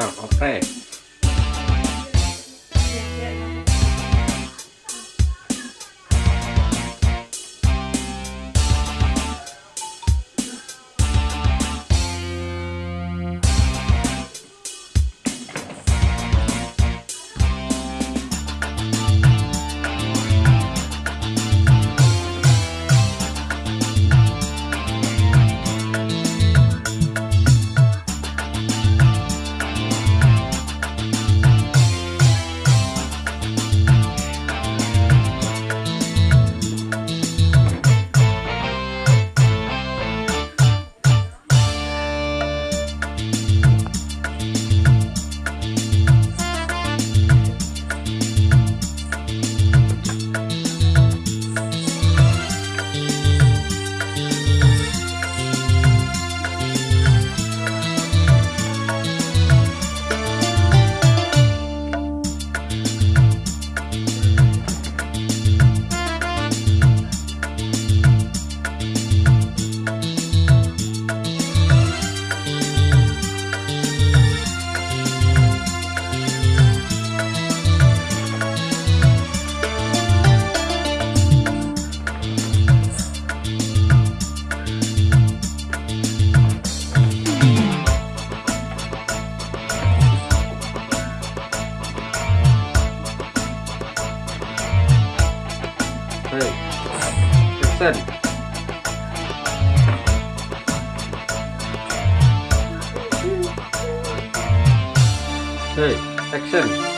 Oh, nah, oke. Hey, action. Hey, action.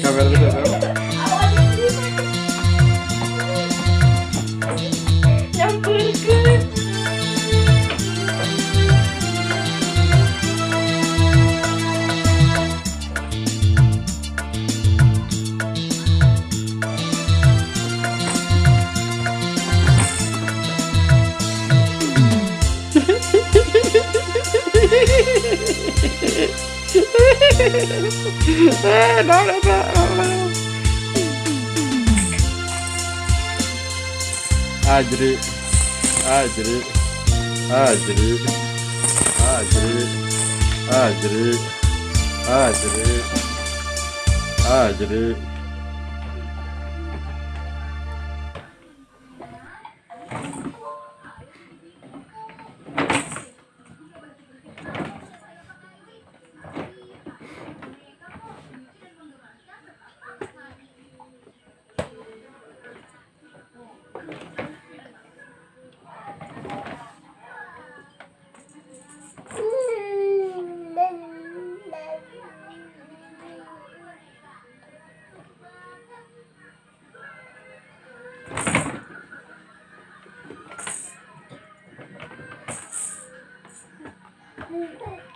caber de esa No, no, no. Ajri, Ajri, Ajri, Ajri. 嗯